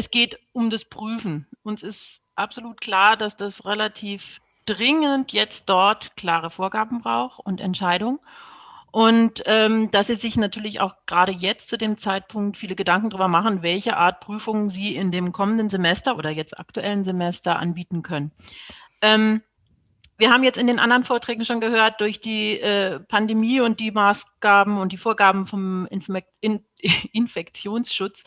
es geht um das Prüfen. Uns ist absolut klar, dass das relativ dringend jetzt dort klare Vorgaben braucht und Entscheidungen. Und ähm, dass Sie sich natürlich auch gerade jetzt zu dem Zeitpunkt viele Gedanken darüber machen, welche Art Prüfungen Sie in dem kommenden Semester oder jetzt aktuellen Semester anbieten können. Ähm, wir haben jetzt in den anderen Vorträgen schon gehört, durch die äh, Pandemie und die Maßgaben und die Vorgaben vom Infek in Infektionsschutz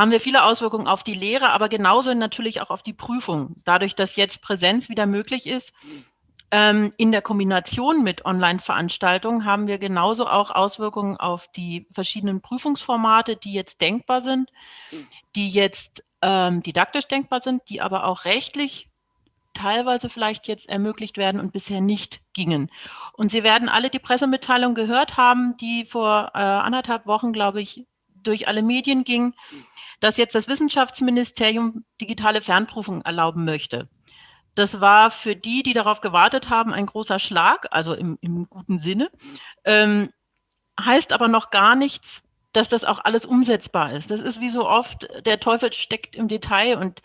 haben wir viele Auswirkungen auf die Lehre, aber genauso natürlich auch auf die Prüfung. Dadurch, dass jetzt Präsenz wieder möglich ist, ähm, in der Kombination mit Online-Veranstaltungen haben wir genauso auch Auswirkungen auf die verschiedenen Prüfungsformate, die jetzt denkbar sind, die jetzt ähm, didaktisch denkbar sind, die aber auch rechtlich teilweise vielleicht jetzt ermöglicht werden und bisher nicht gingen. Und Sie werden alle die Pressemitteilung gehört haben, die vor äh, anderthalb Wochen, glaube ich, durch alle Medien ging, dass jetzt das Wissenschaftsministerium digitale Fernprüfungen erlauben möchte. Das war für die, die darauf gewartet haben, ein großer Schlag, also im, im guten Sinne. Ähm, heißt aber noch gar nichts, dass das auch alles umsetzbar ist. Das ist wie so oft, der Teufel steckt im Detail und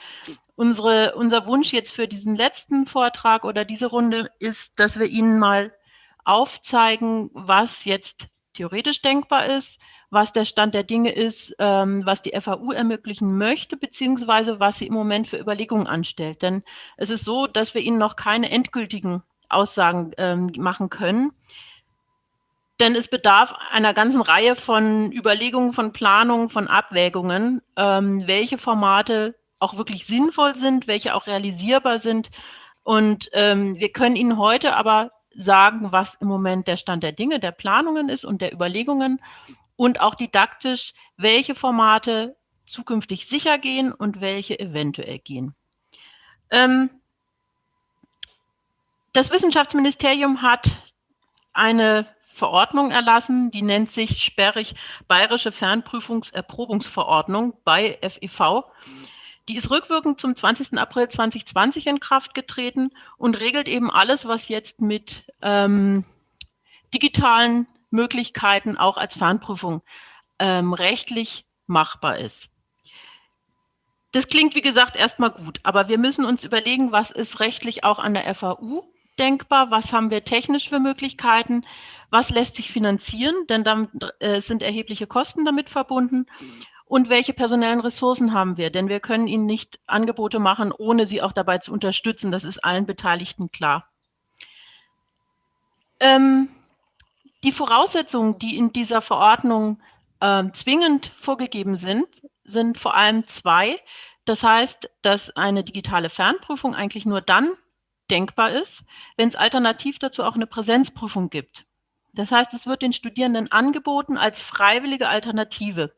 unsere, unser Wunsch jetzt für diesen letzten Vortrag oder diese Runde ist, dass wir Ihnen mal aufzeigen, was jetzt theoretisch denkbar ist, was der Stand der Dinge ist, ähm, was die FAU ermöglichen möchte, beziehungsweise was sie im Moment für Überlegungen anstellt. Denn es ist so, dass wir Ihnen noch keine endgültigen Aussagen ähm, machen können. Denn es bedarf einer ganzen Reihe von Überlegungen, von Planungen, von Abwägungen, ähm, welche Formate auch wirklich sinnvoll sind, welche auch realisierbar sind. Und ähm, wir können Ihnen heute aber sagen, was im Moment der Stand der Dinge, der Planungen ist und der Überlegungen und auch didaktisch, welche Formate zukünftig sicher gehen und welche eventuell gehen. Ähm, das Wissenschaftsministerium hat eine Verordnung erlassen, die nennt sich sperrig Bayerische Fernprüfungserprobungsverordnung bei FEV. Die ist rückwirkend zum 20. April 2020 in Kraft getreten und regelt eben alles, was jetzt mit ähm, digitalen Möglichkeiten auch als Fernprüfung ähm, rechtlich machbar ist. Das klingt, wie gesagt, erstmal gut, aber wir müssen uns überlegen, was ist rechtlich auch an der FAU denkbar, was haben wir technisch für Möglichkeiten, was lässt sich finanzieren, denn dann äh, sind erhebliche Kosten damit verbunden und welche personellen Ressourcen haben wir, denn wir können ihnen nicht Angebote machen, ohne sie auch dabei zu unterstützen, das ist allen Beteiligten klar. Ähm, die Voraussetzungen, die in dieser Verordnung äh, zwingend vorgegeben sind, sind vor allem zwei. Das heißt, dass eine digitale Fernprüfung eigentlich nur dann denkbar ist, wenn es alternativ dazu auch eine Präsenzprüfung gibt. Das heißt, es wird den Studierenden angeboten als freiwillige Alternative.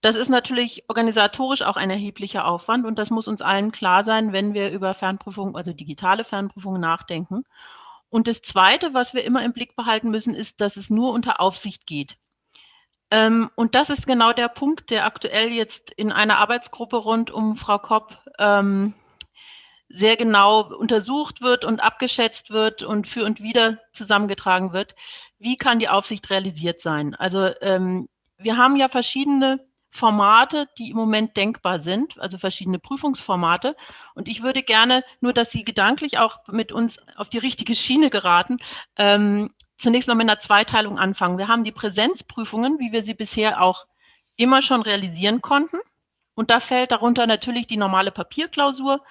Das ist natürlich organisatorisch auch ein erheblicher Aufwand und das muss uns allen klar sein, wenn wir über Fernprüfungen, also digitale Fernprüfungen nachdenken. Und das Zweite, was wir immer im Blick behalten müssen, ist, dass es nur unter Aufsicht geht. Ähm, und das ist genau der Punkt, der aktuell jetzt in einer Arbeitsgruppe rund um Frau Kopp ähm, sehr genau untersucht wird und abgeschätzt wird und für und wieder zusammengetragen wird. Wie kann die Aufsicht realisiert sein? Also ähm, wir haben ja verschiedene Formate, die im Moment denkbar sind, also verschiedene Prüfungsformate. Und ich würde gerne, nur dass Sie gedanklich auch mit uns auf die richtige Schiene geraten, ähm, zunächst noch mit einer Zweiteilung anfangen. Wir haben die Präsenzprüfungen, wie wir sie bisher auch immer schon realisieren konnten. Und da fällt darunter natürlich die normale Papierklausur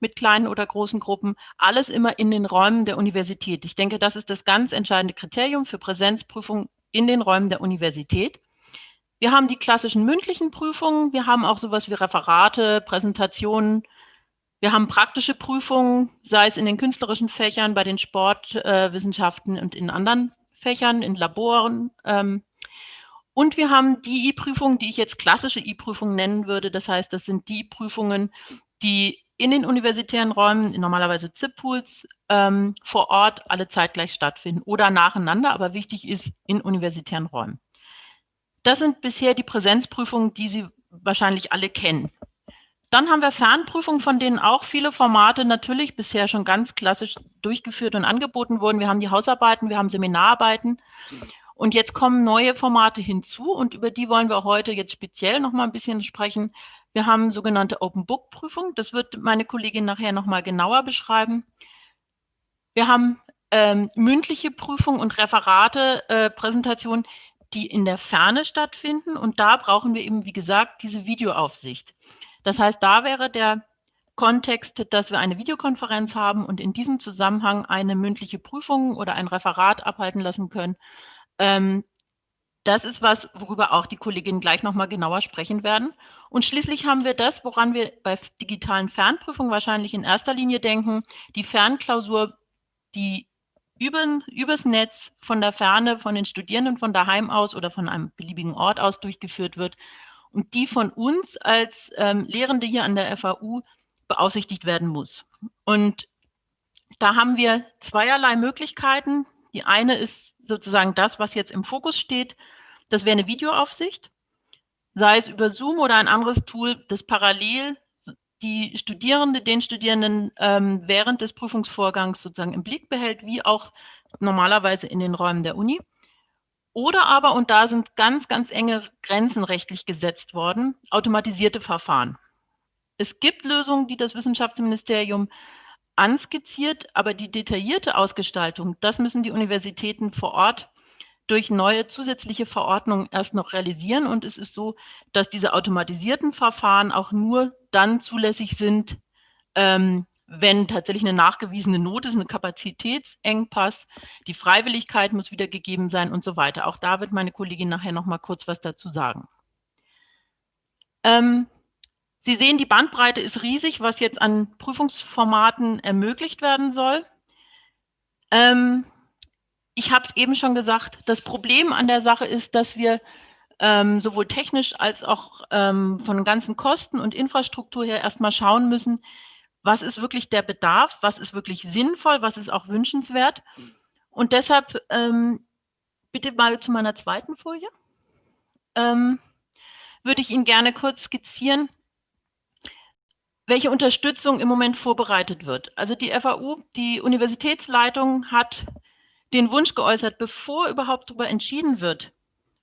mit kleinen oder großen Gruppen, alles immer in den Räumen der Universität. Ich denke, das ist das ganz entscheidende Kriterium für Präsenzprüfungen in den Räumen der Universität. Wir haben die klassischen mündlichen Prüfungen, wir haben auch sowas wie Referate, Präsentationen, wir haben praktische Prüfungen, sei es in den künstlerischen Fächern, bei den Sportwissenschaften äh, und in anderen Fächern, in Laboren. Ähm, und wir haben die E-Prüfungen, die ich jetzt klassische E-Prüfungen nennen würde. Das heißt, das sind die Prüfungen, die in den universitären Räumen, normalerweise ZIP-Pools, ähm, vor Ort alle zeitgleich stattfinden oder nacheinander, aber wichtig ist in universitären Räumen. Das sind bisher die Präsenzprüfungen, die Sie wahrscheinlich alle kennen. Dann haben wir Fernprüfungen, von denen auch viele Formate natürlich bisher schon ganz klassisch durchgeführt und angeboten wurden. Wir haben die Hausarbeiten, wir haben Seminararbeiten. Und jetzt kommen neue Formate hinzu und über die wollen wir heute jetzt speziell noch mal ein bisschen sprechen. Wir haben sogenannte Open Book Prüfung. Das wird meine Kollegin nachher nochmal genauer beschreiben. Wir haben ähm, mündliche Prüfung und Referate, äh, Präsentationen, die in der Ferne stattfinden. Und da brauchen wir eben, wie gesagt, diese Videoaufsicht. Das heißt, da wäre der Kontext, dass wir eine Videokonferenz haben und in diesem Zusammenhang eine mündliche Prüfung oder ein Referat abhalten lassen können. Ähm, das ist was, worüber auch die Kolleginnen gleich nochmal genauer sprechen werden. Und schließlich haben wir das, woran wir bei digitalen Fernprüfungen wahrscheinlich in erster Linie denken, die Fernklausur, die über, übers Netz von der Ferne, von den Studierenden von daheim aus oder von einem beliebigen Ort aus durchgeführt wird und die von uns als ähm, Lehrende hier an der FAU beaufsichtigt werden muss. Und da haben wir zweierlei Möglichkeiten. Die eine ist sozusagen das, was jetzt im Fokus steht. Das wäre eine Videoaufsicht, sei es über Zoom oder ein anderes Tool, das parallel die Studierende, den Studierenden ähm, während des Prüfungsvorgangs sozusagen im Blick behält, wie auch normalerweise in den Räumen der Uni. Oder aber, und da sind ganz, ganz enge Grenzen rechtlich gesetzt worden, automatisierte Verfahren. Es gibt Lösungen, die das Wissenschaftsministerium anskizziert, aber die detaillierte Ausgestaltung, das müssen die Universitäten vor Ort durch neue zusätzliche Verordnungen erst noch realisieren. Und es ist so, dass diese automatisierten Verfahren auch nur dann zulässig sind, ähm, wenn tatsächlich eine nachgewiesene Not ist, ein Kapazitätsengpass, die Freiwilligkeit muss wieder gegeben sein und so weiter. Auch da wird meine Kollegin nachher noch mal kurz was dazu sagen. Ähm, Sie sehen, die Bandbreite ist riesig, was jetzt an Prüfungsformaten ermöglicht werden soll. Ähm, ich habe es eben schon gesagt, das Problem an der Sache ist, dass wir ähm, sowohl technisch als auch ähm, von ganzen Kosten und Infrastruktur her erstmal schauen müssen, was ist wirklich der Bedarf, was ist wirklich sinnvoll, was ist auch wünschenswert. Und deshalb ähm, bitte mal zu meiner zweiten Folie. Ähm, würde ich Ihnen gerne kurz skizzieren, welche Unterstützung im Moment vorbereitet wird. Also die FAU, die Universitätsleitung hat den Wunsch geäußert, bevor überhaupt darüber entschieden wird,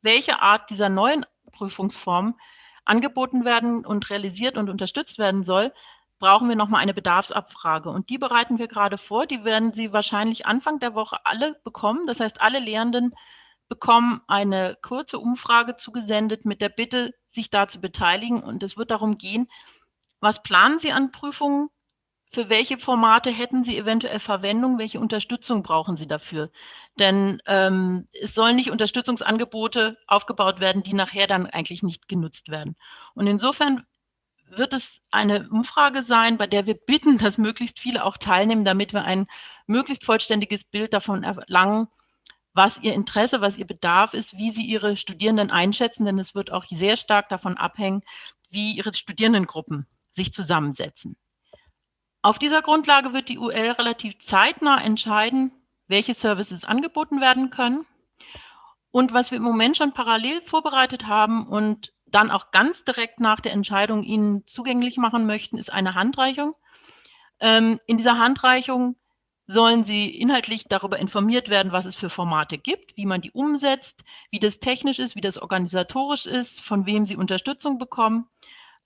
welche Art dieser neuen Prüfungsform angeboten werden und realisiert und unterstützt werden soll, brauchen wir nochmal eine Bedarfsabfrage. Und die bereiten wir gerade vor. Die werden Sie wahrscheinlich Anfang der Woche alle bekommen. Das heißt, alle Lehrenden bekommen eine kurze Umfrage zugesendet mit der Bitte, sich da zu beteiligen. Und es wird darum gehen, was planen Sie an Prüfungen? Für welche Formate hätten Sie eventuell Verwendung? Welche Unterstützung brauchen Sie dafür? Denn ähm, es sollen nicht Unterstützungsangebote aufgebaut werden, die nachher dann eigentlich nicht genutzt werden. Und insofern wird es eine Umfrage sein, bei der wir bitten, dass möglichst viele auch teilnehmen, damit wir ein möglichst vollständiges Bild davon erlangen, was ihr Interesse, was ihr Bedarf ist, wie sie ihre Studierenden einschätzen, denn es wird auch sehr stark davon abhängen, wie ihre Studierendengruppen sich zusammensetzen. Auf dieser Grundlage wird die UL relativ zeitnah entscheiden, welche Services angeboten werden können. Und was wir im Moment schon parallel vorbereitet haben und dann auch ganz direkt nach der Entscheidung Ihnen zugänglich machen möchten, ist eine Handreichung. Ähm, in dieser Handreichung sollen Sie inhaltlich darüber informiert werden, was es für Formate gibt, wie man die umsetzt, wie das technisch ist, wie das organisatorisch ist, von wem Sie Unterstützung bekommen.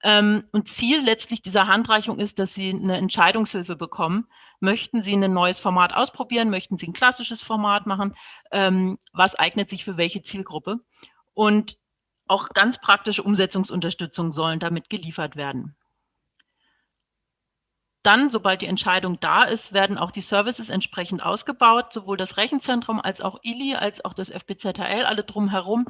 Ähm, und Ziel letztlich dieser Handreichung ist, dass Sie eine Entscheidungshilfe bekommen. Möchten Sie ein neues Format ausprobieren? Möchten Sie ein klassisches Format machen? Ähm, was eignet sich für welche Zielgruppe? Und auch ganz praktische Umsetzungsunterstützung sollen damit geliefert werden. Dann, sobald die Entscheidung da ist, werden auch die Services entsprechend ausgebaut. Sowohl das Rechenzentrum als auch ILI, als auch das FBZHL, alle drumherum,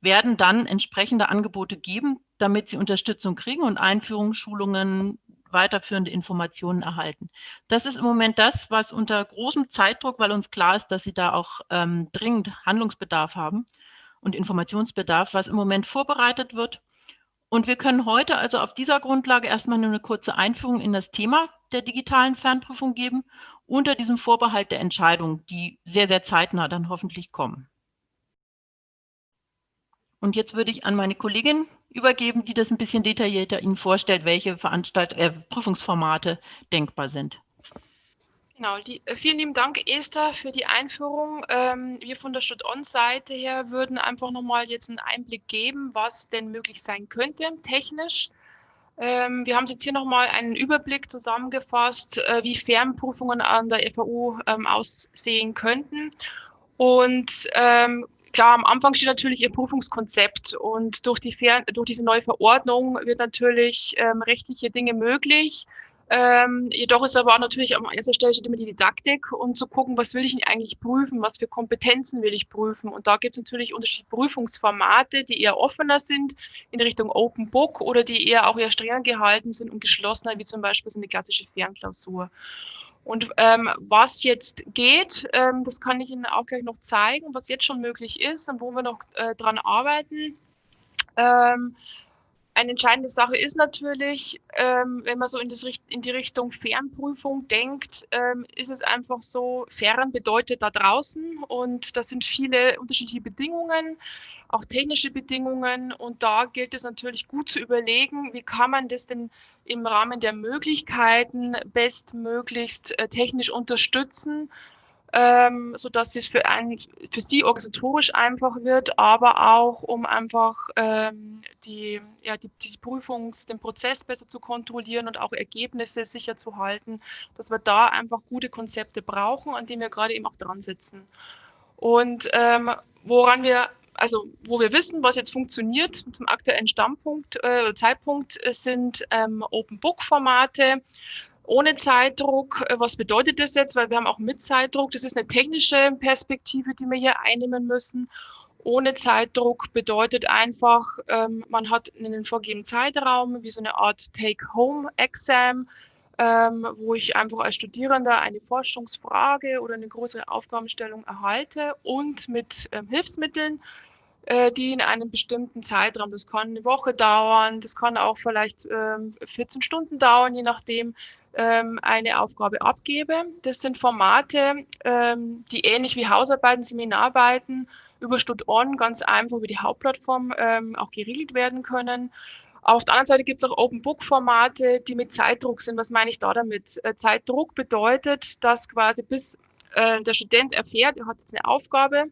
werden dann entsprechende Angebote geben, damit sie Unterstützung kriegen und Einführungsschulungen, weiterführende Informationen erhalten. Das ist im Moment das, was unter großem Zeitdruck, weil uns klar ist, dass sie da auch ähm, dringend Handlungsbedarf haben und Informationsbedarf, was im Moment vorbereitet wird und wir können heute also auf dieser Grundlage erstmal nur eine kurze Einführung in das Thema der digitalen Fernprüfung geben, unter diesem Vorbehalt der Entscheidung, die sehr, sehr zeitnah dann hoffentlich kommen. Und jetzt würde ich an meine Kollegin übergeben, die das ein bisschen detaillierter Ihnen vorstellt, welche Veranstalt äh, Prüfungsformate denkbar sind. Genau, die, äh, vielen lieben Dank, Esther, für die Einführung. Ähm, wir von der Stud-On-Seite her würden einfach nochmal jetzt einen Einblick geben, was denn möglich sein könnte technisch. Ähm, wir haben jetzt hier nochmal einen Überblick zusammengefasst, äh, wie Fernprüfungen an der FAU ähm, aussehen könnten. Und ähm, klar, am Anfang steht natürlich Ihr Prüfungskonzept und durch, die Fern durch diese neue Verordnung wird natürlich ähm, rechtliche Dinge möglich. Ähm, jedoch ist aber auch natürlich an erster Stelle steht immer die Didaktik und zu gucken, was will ich denn eigentlich prüfen, was für Kompetenzen will ich prüfen. Und da gibt es natürlich unterschiedliche Prüfungsformate, die eher offener sind in Richtung Open Book oder die eher auch eher strenger gehalten sind und geschlossener, wie zum Beispiel so eine klassische Fernklausur. Und ähm, was jetzt geht, ähm, das kann ich Ihnen auch gleich noch zeigen, was jetzt schon möglich ist und wo wir noch äh, dran arbeiten. Ähm, eine entscheidende Sache ist natürlich, ähm, wenn man so in, das, in, die Richtung Fernprüfung denkt, ähm, ist es einfach so, fern bedeutet da draußen und da sind viele unterschiedliche Bedingungen, auch technische Bedingungen und da gilt es natürlich gut zu überlegen, wie kann man das denn im Rahmen der Möglichkeiten bestmöglichst äh, technisch unterstützen, ähm, sodass es für, ein, für sie organisatorisch einfach wird, aber auch um einfach ähm, die, ja, die, die Prüfungs-, den Prozess besser zu kontrollieren und auch Ergebnisse sicher zu halten, dass wir da einfach gute Konzepte brauchen, an denen wir gerade eben auch dran sitzen. Und ähm, woran wir also wo wir wissen, was jetzt funktioniert zum aktuellen Standpunkt, äh, Zeitpunkt, äh, sind ähm, Open Book Formate, ohne Zeitdruck. Äh, was bedeutet das jetzt? Weil wir haben auch mit Zeitdruck. Das ist eine technische Perspektive, die wir hier einnehmen müssen. Ohne Zeitdruck bedeutet einfach, ähm, man hat einen vorgegebenen Zeitraum, wie so eine Art Take-Home-Exam, ähm, wo ich einfach als Studierender eine Forschungsfrage oder eine größere Aufgabenstellung erhalte und mit ähm, Hilfsmitteln, äh, die in einem bestimmten Zeitraum, das kann eine Woche dauern, das kann auch vielleicht 14 Stunden dauern, je nachdem, ähm, eine Aufgabe abgebe. Das sind Formate, ähm, die ähnlich wie Hausarbeiten, Seminararbeiten über StudOn ganz einfach über die Hauptplattform ähm, auch geregelt werden können. Auf der anderen Seite gibt es auch Open Book Formate, die mit Zeitdruck sind. Was meine ich da damit? Äh, Zeitdruck bedeutet, dass quasi bis äh, der Student erfährt, er hat jetzt eine Aufgabe,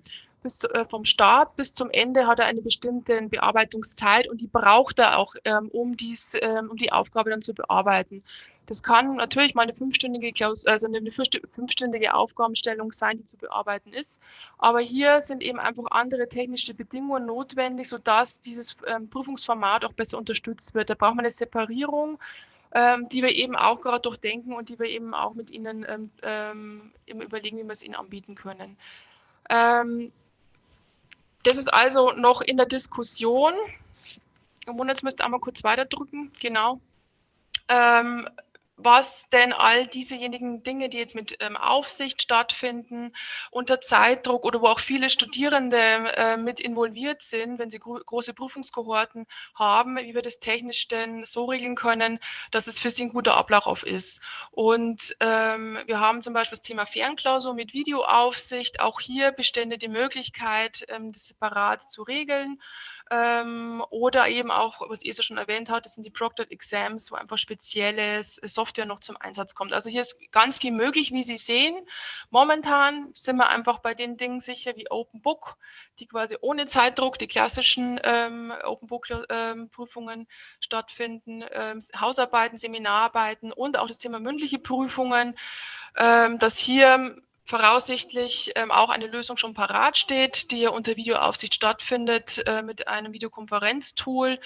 bis äh, vom Start bis zum Ende hat er eine bestimmte Bearbeitungszeit und die braucht er auch, ähm, um, dies, ähm, um die Aufgabe dann zu bearbeiten. Das kann natürlich mal eine fünfstündige, Klaus also eine fünfstündige Aufgabenstellung sein, die zu bearbeiten ist. Aber hier sind eben einfach andere technische Bedingungen notwendig, sodass dieses ähm, Prüfungsformat auch besser unterstützt wird. Da braucht man eine Separierung, ähm, die wir eben auch gerade durchdenken und die wir eben auch mit Ihnen ähm, ähm überlegen, wie wir es Ihnen anbieten können. Ähm, das ist also noch in der Diskussion. Jetzt müsst ihr einmal kurz weiterdrücken. Genau. Ähm, was denn all diesejenigen Dinge, die jetzt mit ähm, Aufsicht stattfinden, unter Zeitdruck oder wo auch viele Studierende äh, mit involviert sind, wenn sie gro große Prüfungskohorten haben, wie wir das technisch denn so regeln können, dass es für sie ein guter Ablauf ist. Und ähm, wir haben zum Beispiel das Thema Fernklausur mit Videoaufsicht. Auch hier bestände die Möglichkeit, ähm, das separat zu regeln. Ähm, oder eben auch, was Esa schon erwähnt hat, das sind die Proctored Exams, wo einfach spezielles Software noch zum Einsatz kommt. Also hier ist ganz viel möglich, wie Sie sehen. Momentan sind wir einfach bei den Dingen sicher wie Open Book, die quasi ohne Zeitdruck die klassischen ähm, Open Book ähm, Prüfungen stattfinden, ähm, Hausarbeiten, Seminararbeiten und auch das Thema mündliche Prüfungen, ähm, dass hier voraussichtlich ähm, auch eine Lösung schon parat steht, die ja unter Videoaufsicht stattfindet äh, mit einem Videokonferenztool.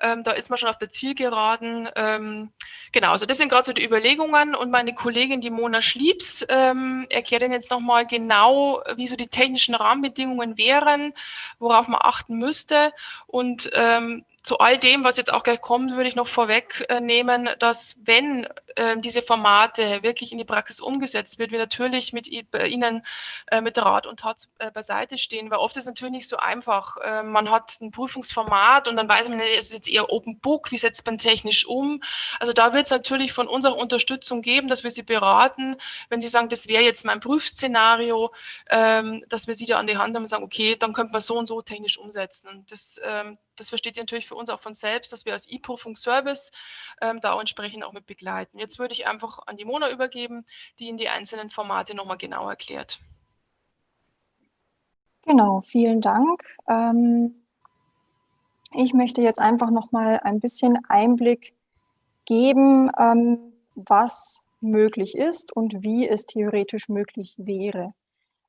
Ähm, da ist man schon auf der Zielgeraden. Ähm, genau, also das sind gerade so die Überlegungen und meine Kollegin, die Mona Schliebs, ähm, erklärt Ihnen jetzt nochmal genau, wie so die technischen Rahmenbedingungen wären, worauf man achten müsste und ähm, zu all dem, was jetzt auch gleich kommt, würde ich noch vorwegnehmen, dass wenn äh, diese Formate wirklich in die Praxis umgesetzt wird, wir natürlich mit Ihnen äh, mit Rat und Tat äh, beiseite stehen, weil oft ist es natürlich nicht so einfach. Äh, man hat ein Prüfungsformat und dann weiß man, es ist jetzt eher Open Book, wie setzt man technisch um. Also da wird es natürlich von unserer Unterstützung geben, dass wir Sie beraten, wenn Sie sagen, das wäre jetzt mein Prüfszenario, ähm, dass wir Sie da an die Hand haben und sagen, okay, dann könnte man so und so technisch umsetzen. Das ähm, das versteht sich natürlich für uns auch von selbst, dass wir als E-Prüfungsservice ähm, da auch entsprechend auch mit begleiten. Jetzt würde ich einfach an die Mona übergeben, die Ihnen die einzelnen Formate nochmal genau erklärt. Genau, vielen Dank. Ähm, ich möchte jetzt einfach nochmal ein bisschen Einblick geben, ähm, was möglich ist und wie es theoretisch möglich wäre.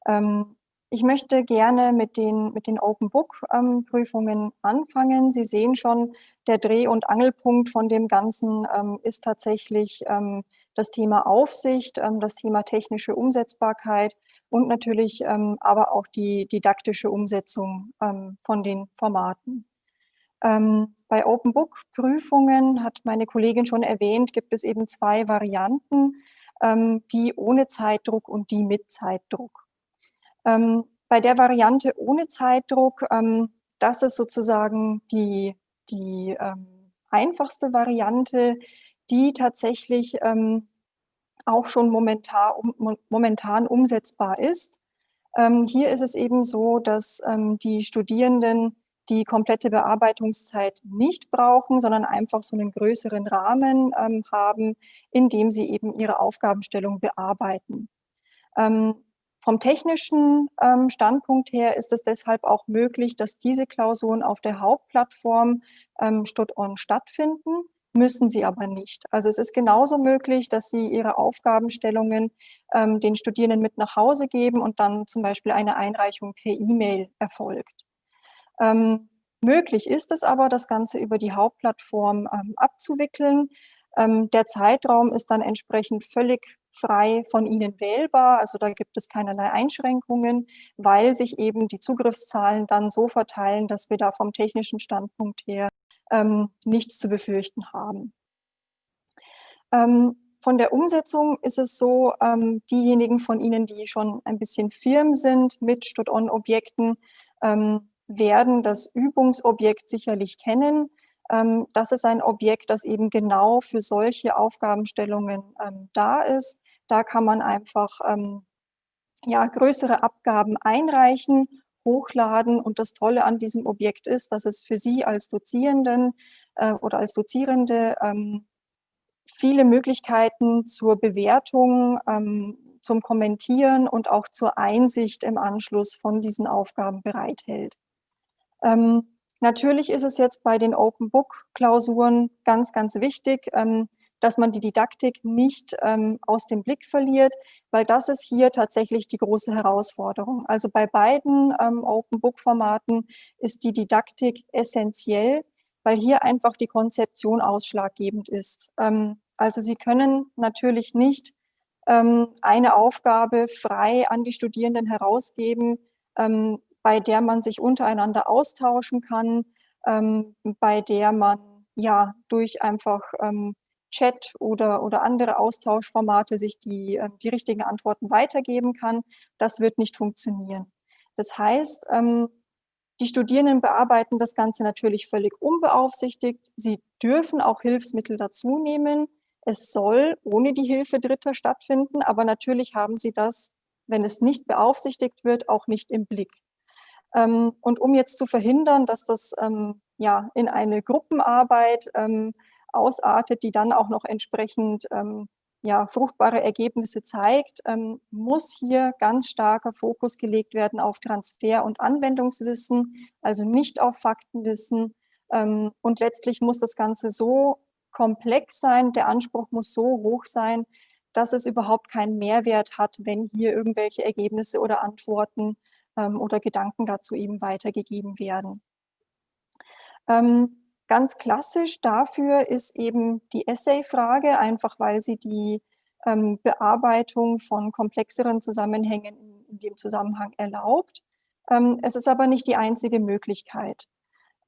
Ähm, ich möchte gerne mit den, mit den Open Book ähm, Prüfungen anfangen. Sie sehen schon, der Dreh- und Angelpunkt von dem Ganzen ähm, ist tatsächlich ähm, das Thema Aufsicht, ähm, das Thema technische Umsetzbarkeit und natürlich ähm, aber auch die didaktische Umsetzung ähm, von den Formaten. bei Open Book Prüfungen, hat meine Kollegin schon erwähnt, gibt es eben zwei Varianten, die ohne Zeitdruck und die mit Zeitdruck. Ähm, bei der Variante ohne Zeitdruck, ähm, das ist sozusagen die, die ähm, einfachste Variante, die tatsächlich ähm, auch schon momentan, um, momentan umsetzbar ist. Ähm, hier ist es eben so, dass ähm, die Studierenden die komplette Bearbeitungszeit nicht brauchen, sondern einfach so einen größeren Rahmen haben, in dem sie eben ihre Aufgabenstellung bearbeiten. Ähm, vom technischen ähm, Standpunkt her ist es deshalb auch möglich, dass diese Klausuren auf der Hauptplattform ähm, StudOn stattfinden, müssen sie aber nicht. Also es ist genauso möglich, dass sie ihre Aufgabenstellungen ähm, den Studierenden mit nach Hause geben und dann zum Beispiel eine Einreichung per E-Mail erfolgt. Ähm, möglich ist es aber, das Ganze über die Hauptplattform ähm, abzuwickeln. Ähm, der Zeitraum ist dann entsprechend völlig frei von ihnen wählbar. Also da gibt es keinerlei Einschränkungen, weil sich eben die Zugriffszahlen dann so verteilen, dass wir da vom technischen Standpunkt her ähm, nichts zu befürchten haben. Ähm, von der Umsetzung ist es so, ähm, diejenigen von Ihnen, die schon ein bisschen firm sind mit StudOn-Objekten, ähm, werden das Übungsobjekt sicherlich kennen. Ähm, das ist ein Objekt, das eben genau für solche Aufgabenstellungen ähm, da ist. Da kann man einfach ähm, ja, größere Abgaben einreichen, hochladen. Und das Tolle an diesem Objekt ist, dass es für Sie als Dozierenden äh, oder als Dozierende ähm, viele Möglichkeiten zur Bewertung, ähm, zum Kommentieren und auch zur Einsicht im Anschluss von diesen Aufgaben bereithält. Ähm, Natürlich ist es jetzt bei den Open Book Klausuren ganz, ganz wichtig, ähm, dass man die Didaktik nicht ähm, aus dem Blick verliert, weil das ist hier tatsächlich die große Herausforderung. Also bei beiden ähm, Open Book Formaten ist die Didaktik essentiell, weil hier einfach die Konzeption ausschlaggebend ist. also Sie können natürlich nicht eine Aufgabe frei an die Studierenden herausgeben, bei der man sich untereinander austauschen kann, ähm, bei der man ja durch einfach ähm, Chat oder, oder andere Austauschformate sich die, äh, die richtigen Antworten weitergeben kann. Das wird nicht funktionieren. Das heißt, ähm, die Studierenden bearbeiten das Ganze natürlich völlig unbeaufsichtigt. Sie dürfen auch Hilfsmittel dazu nehmen. Es soll ohne die Hilfe Dritter stattfinden, aber natürlich haben sie das, wenn es nicht beaufsichtigt wird, auch nicht im Blick. Ähm, und um jetzt zu verhindern, dass das ähm, ja, in eine Gruppenarbeit ähm, ausartet, die dann auch noch entsprechend ja, fruchtbare Ergebnisse zeigt, muss hier ganz starker Fokus gelegt werden auf Transfer- und Anwendungswissen, also nicht auf Faktenwissen. und letztlich muss das Ganze so komplex sein, der Anspruch muss so hoch sein, dass es überhaupt keinen Mehrwert hat, wenn hier irgendwelche Ergebnisse oder Antworten ähm, oder Gedanken dazu eben weitergegeben werden. Ähm, ganz klassisch dafür ist eben die Essay-Frage, einfach weil sie die ähm, Bearbeitung von komplexeren Zusammenhängen in, in dem Zusammenhang erlaubt. Ähm, es ist aber nicht die einzige Möglichkeit.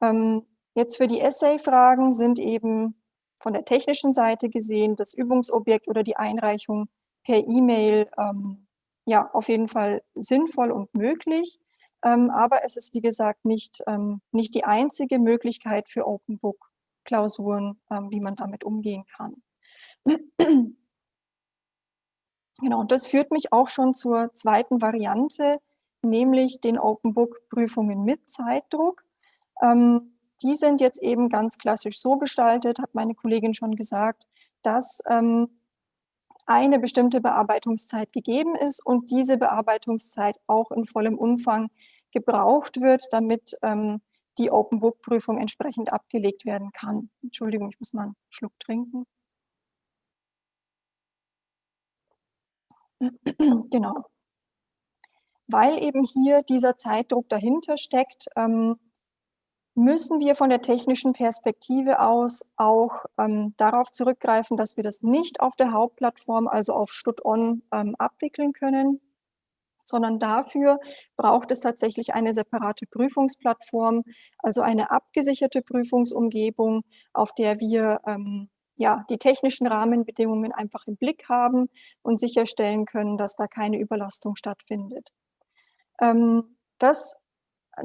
Ähm, jetzt für die Essay-Fragen sind eben von der technischen Seite gesehen das Übungsobjekt oder die Einreichung per E-Mail ähm, ja, auf jeden Fall sinnvoll und möglich. Ähm, aber es ist, wie gesagt, nicht, ähm, nicht die einzige Möglichkeit für Open Book Klausuren, ähm, wie man damit umgehen kann. genau, und das führt mich auch schon zur zweiten Variante, nämlich den Open Book Prüfungen mit Zeitdruck. Die sind jetzt eben ganz klassisch so gestaltet, hat meine Kollegin schon gesagt, dass eine bestimmte Bearbeitungszeit gegeben ist und diese Bearbeitungszeit auch in vollem Umfang gebraucht wird, damit ähm, die Open Book Prüfung entsprechend abgelegt werden kann. Entschuldigung, ich muss mal einen Schluck trinken. genau. Weil eben hier dieser Zeitdruck dahinter steckt, ähm, müssen wir von der technischen Perspektive aus auch ähm, darauf zurückgreifen, dass wir das nicht auf der Hauptplattform, also auf StudOn, ähm, abwickeln können sondern dafür braucht es tatsächlich eine separate Prüfungsplattform, also eine abgesicherte Prüfungsumgebung, auf der wir ähm, ja, die technischen Rahmenbedingungen einfach im Blick haben und sicherstellen können, dass da keine Überlastung stattfindet. Ähm, das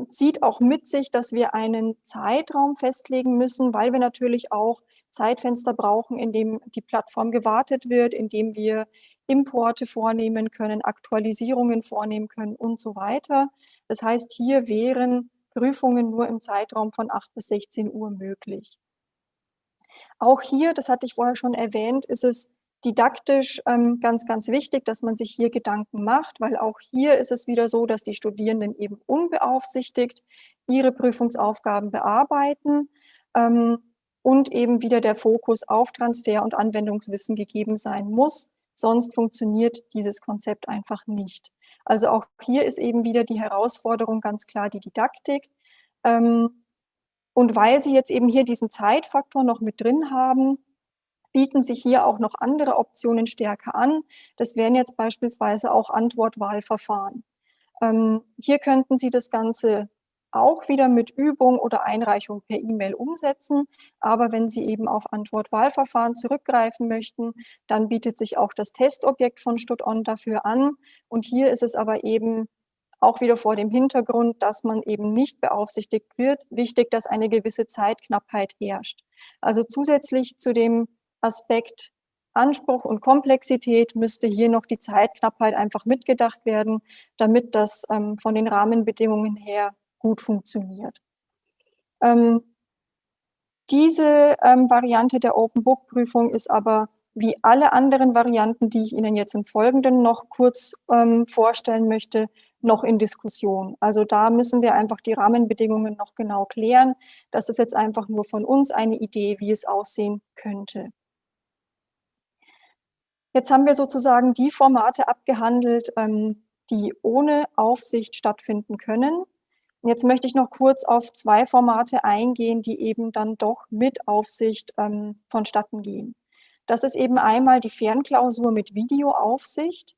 zieht auch mit sich, dass wir einen Zeitraum festlegen müssen, weil wir natürlich auch Zeitfenster brauchen, in dem die Plattform gewartet wird, in dem wir Importe vornehmen können, Aktualisierungen vornehmen können und so weiter. Das heißt, hier wären Prüfungen nur im Zeitraum von 8 bis 16 Uhr möglich. Auch hier, das hatte ich vorher schon erwähnt, ist es didaktisch ähm, ganz, ganz wichtig, dass man sich hier Gedanken macht, weil auch hier ist es wieder so, dass die Studierenden eben unbeaufsichtigt ihre Prüfungsaufgaben bearbeiten ähm, und eben wieder der Fokus auf Transfer und Anwendungswissen gegeben sein muss. Sonst funktioniert dieses Konzept einfach nicht. Also auch hier ist eben wieder die Herausforderung ganz klar die Didaktik. Ähm, und weil Sie jetzt eben hier diesen Zeitfaktor noch mit drin haben, bieten sich hier auch noch andere Optionen stärker an. Das wären jetzt beispielsweise auch Antwortwahlverfahren. Ähm, hier könnten Sie das Ganze auch wieder mit Übung oder Einreichung per E-Mail umsetzen. Aber wenn Sie eben auf Antwortwahlverfahren zurückgreifen möchten, dann bietet sich auch das Testobjekt von StudOn dafür an. Und hier ist es aber eben auch wieder vor dem Hintergrund, dass man eben nicht beaufsichtigt wird, wichtig, dass eine gewisse Zeitknappheit herrscht. Also zusätzlich zu dem Aspekt Anspruch und Komplexität müsste hier noch die Zeitknappheit einfach mitgedacht werden, damit das ähm, von den Rahmenbedingungen her gut funktioniert. Ähm, diese ähm, Variante der Open Book Prüfung ist aber wie alle anderen Varianten, die ich Ihnen jetzt im Folgenden noch kurz ähm, vorstellen möchte, noch in Diskussion. Also da müssen wir einfach die Rahmenbedingungen noch genau klären. Das ist jetzt einfach nur von uns eine Idee, wie es aussehen könnte. Jetzt haben wir sozusagen die Formate abgehandelt, ähm, die ohne Aufsicht stattfinden können. Jetzt möchte ich noch kurz auf zwei Formate eingehen, die eben dann doch mit Aufsicht ähm, vonstatten gehen. Das ist eben einmal die Fernklausur mit Videoaufsicht.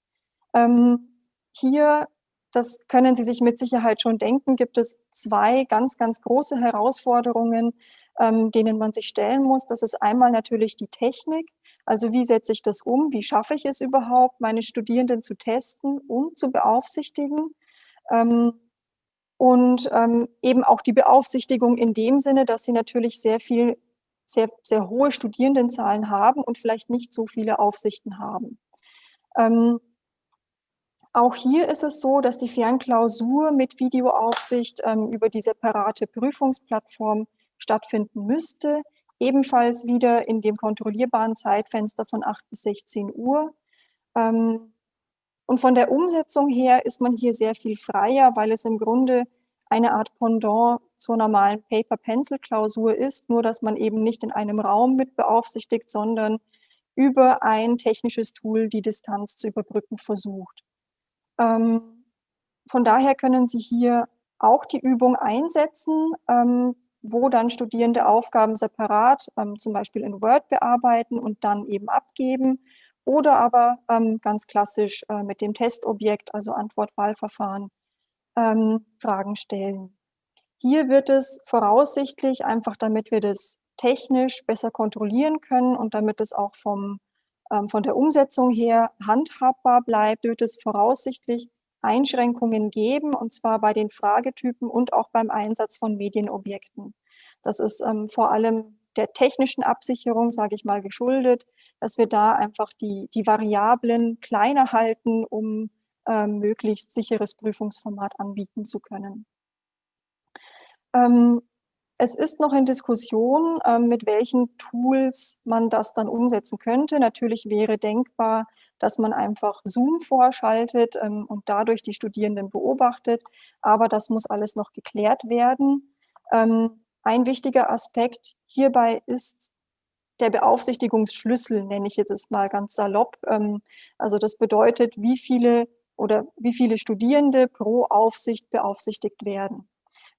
Ähm, hier, das können Sie sich mit Sicherheit schon denken, gibt es zwei ganz, ganz große Herausforderungen, ähm, denen man sich stellen muss. Das ist einmal natürlich die Technik. Also wie setze ich das um? Wie schaffe ich es überhaupt, meine Studierenden zu testen und zu beaufsichtigen? Ähm, und ähm, eben auch die Beaufsichtigung in dem Sinne, dass sie natürlich sehr viel, sehr, sehr hohe Studierendenzahlen haben und vielleicht nicht so viele Aufsichten haben. Ähm, auch hier ist es so, dass die Fernklausur mit Videoaufsicht ähm, über die separate Prüfungsplattform stattfinden müsste ebenfalls wieder in dem kontrollierbaren Zeitfenster von 8 bis 16 Uhr. Ähm, und von der Umsetzung her ist man hier sehr viel freier, weil es im Grunde eine Art Pendant zur normalen Paper-Pencil-Klausur ist, nur dass man eben nicht in einem Raum mit beaufsichtigt, sondern über ein technisches Tool die Distanz zu überbrücken versucht. Ähm, von daher können Sie hier auch die Übung einsetzen. Ähm, wo dann Studierende Aufgaben separat, ähm, zum Beispiel in Word bearbeiten und dann eben abgeben oder aber ähm, ganz klassisch äh, mit dem Testobjekt, also Antwort-Wahlverfahren, ähm, Fragen stellen. Hier wird es voraussichtlich, einfach damit wir das technisch besser kontrollieren können und damit es auch vom, ähm, von der Umsetzung her handhabbar bleibt, wird es voraussichtlich Einschränkungen geben, und zwar bei den Fragetypen und auch beim Einsatz von Medienobjekten. Das ist ähm, vor allem der technischen Absicherung, sage ich mal, geschuldet, dass wir da einfach die, die Variablen kleiner halten, um ähm, möglichst sicheres Prüfungsformat anbieten zu können. Ähm, es ist noch in Diskussion, ähm, mit welchen Tools man das dann umsetzen könnte. Natürlich wäre denkbar, dass man einfach Zoom vorschaltet ähm, und dadurch die Studierenden beobachtet. Aber das muss alles noch geklärt werden. Ähm, ein wichtiger Aspekt hierbei ist der Beaufsichtigungsschlüssel, nenne ich jetzt mal ganz salopp. Ähm, also das bedeutet, wie viele oder wie viele Studierende pro Aufsicht beaufsichtigt werden.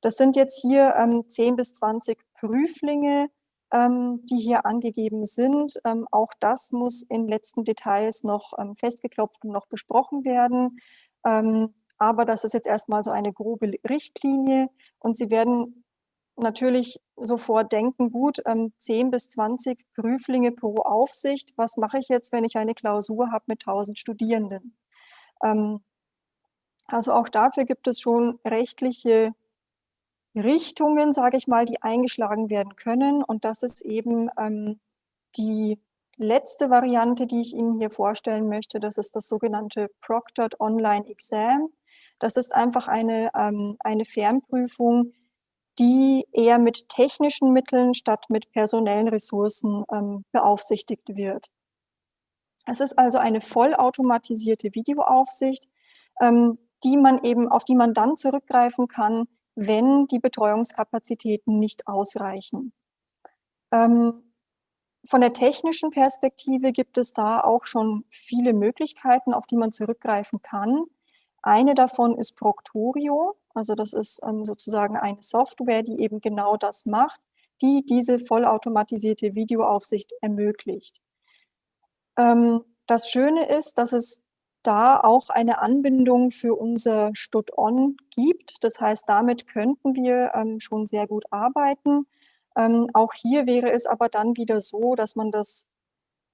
Das sind jetzt hier ähm, 10 bis 20 Prüflinge, ähm, die hier angegeben sind. Ähm, auch das muss in letzten Details noch festgeklopft und noch besprochen werden. Aber das ist jetzt erstmal so eine grobe Richtlinie und Sie werden natürlich sofort denken, gut, ähm, 10 bis 20 Prüflinge pro Aufsicht. Was mache ich jetzt, wenn ich eine Klausur habe mit 1000 Studierenden? Ähm, also auch dafür gibt es schon rechtliche Richtungen, sage ich mal, die eingeschlagen werden können. Und das ist eben ähm, die letzte Variante, die ich Ihnen hier vorstellen möchte. Das ist das sogenannte Proctored Online Exam. Das ist einfach eine, ähm, eine Fernprüfung, die eher mit technischen Mitteln statt mit personellen Ressourcen ähm, beaufsichtigt wird. Es ist also eine vollautomatisierte Videoaufsicht, ähm, die man eben, auf die man dann zurückgreifen kann, wenn die Betreuungskapazitäten nicht ausreichen. Ähm, von der technischen Perspektive gibt es da auch schon viele Möglichkeiten, auf die man zurückgreifen kann. Eine davon ist Proctorio, also das ist ähm, sozusagen eine Software, die eben genau das macht, die diese vollautomatisierte Videoaufsicht ermöglicht. Ähm, das Schöne ist, dass es da auch eine Anbindung für unser Stud-On gibt. Das heißt, damit könnten wir ähm, schon sehr gut arbeiten. Ähm, auch hier wäre es aber dann wieder so, dass man das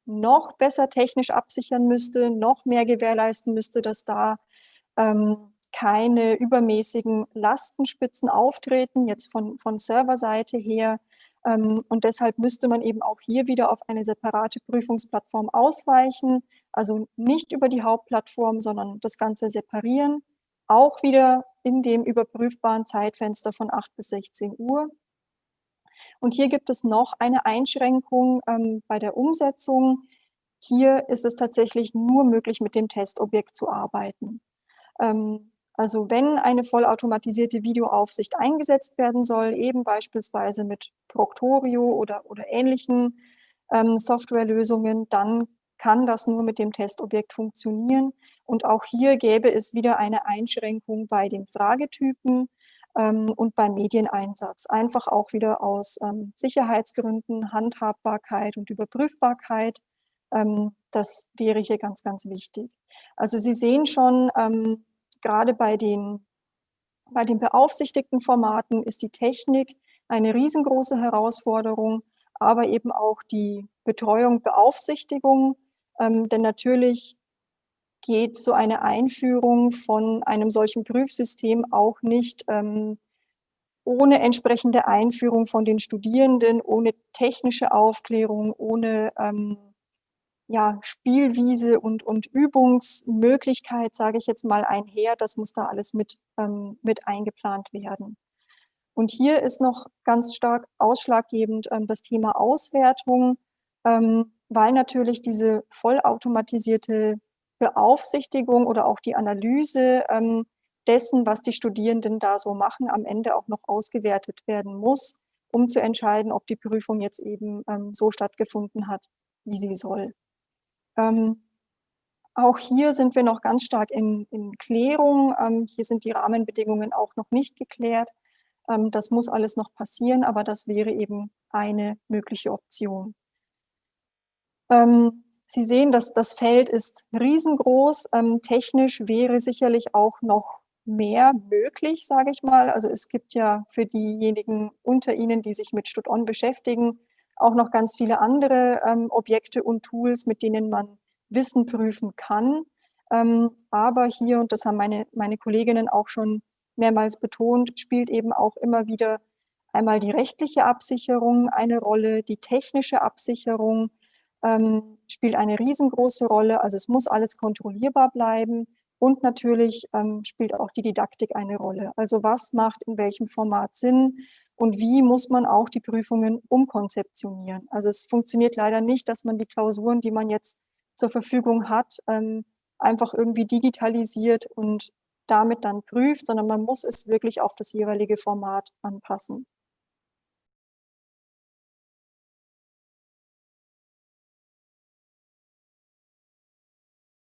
noch besser technisch absichern müsste, noch mehr gewährleisten müsste, dass da ähm, keine übermäßigen Lastenspitzen auftreten, jetzt von, von Serverseite her. Ähm, und deshalb müsste man eben auch hier wieder auf eine separate Prüfungsplattform ausweichen, also nicht über die Hauptplattform, sondern das Ganze separieren, auch wieder in dem überprüfbaren Zeitfenster von 8 bis 16 Uhr. Und hier gibt es noch eine Einschränkung ähm, bei der Umsetzung. Hier ist es tatsächlich nur möglich, mit dem Testobjekt zu arbeiten. Ähm, also wenn eine vollautomatisierte Videoaufsicht eingesetzt werden soll, eben beispielsweise mit Proctorio oder, oder ähnlichen ähm, Softwarelösungen, dann kann das nur mit dem Testobjekt funktionieren. Und auch hier gäbe es wieder eine Einschränkung bei den Fragetypen ähm, und beim Medieneinsatz. Einfach auch wieder aus ähm, Sicherheitsgründen, Handhabbarkeit und Überprüfbarkeit. Ähm, das wäre hier ganz, ganz wichtig. Also Sie sehen schon, ähm, gerade bei den, bei den beaufsichtigten Formaten ist die Technik eine riesengroße Herausforderung, aber eben auch die Betreuung, Beaufsichtigung, ähm, denn natürlich geht so eine Einführung von einem solchen Prüfsystem auch nicht ähm, ohne entsprechende Einführung von den Studierenden, ohne technische Aufklärung, ohne ähm, ja, Spielwiese und, und Übungsmöglichkeit, sage ich jetzt mal, einher. Das muss da alles mit, ähm, mit eingeplant werden. Und hier ist noch ganz stark ausschlaggebend ähm, das Thema Auswertung, ähm, weil natürlich diese vollautomatisierte Beaufsichtigung oder auch die Analyse ähm, dessen, was die Studierenden da so machen, am Ende auch noch ausgewertet werden muss, um zu entscheiden, ob die Prüfung jetzt eben ähm, so stattgefunden hat, wie sie soll. Ähm, auch hier sind wir noch ganz stark in, in Klärung. Ähm, hier sind die Rahmenbedingungen auch noch nicht geklärt. Ähm, das muss alles noch passieren, aber das wäre eben eine mögliche Option. Ähm, Sie sehen, dass das Feld ist riesengroß. Ähm, technisch wäre sicherlich auch noch mehr möglich, sage ich mal. Also es gibt ja für diejenigen unter Ihnen, die sich mit StudOn beschäftigen, auch noch ganz viele andere ähm, Objekte und Tools, mit denen man Wissen prüfen kann. Ähm, aber hier, und das haben meine, meine Kolleginnen auch schon mehrmals betont, spielt eben auch immer wieder einmal die rechtliche Absicherung eine Rolle, die technische Absicherung ähm, spielt eine riesengroße Rolle. Also es muss alles kontrollierbar bleiben. Und natürlich ähm, spielt auch die Didaktik eine Rolle. Also was macht in welchem Format Sinn? Und wie muss man auch die Prüfungen umkonzeptionieren. Also es funktioniert leider nicht, dass man die Klausuren, die man jetzt zur Verfügung hat, ähm, einfach irgendwie digitalisiert und damit dann prüft, sondern man muss es wirklich auf das jeweilige Format anpassen.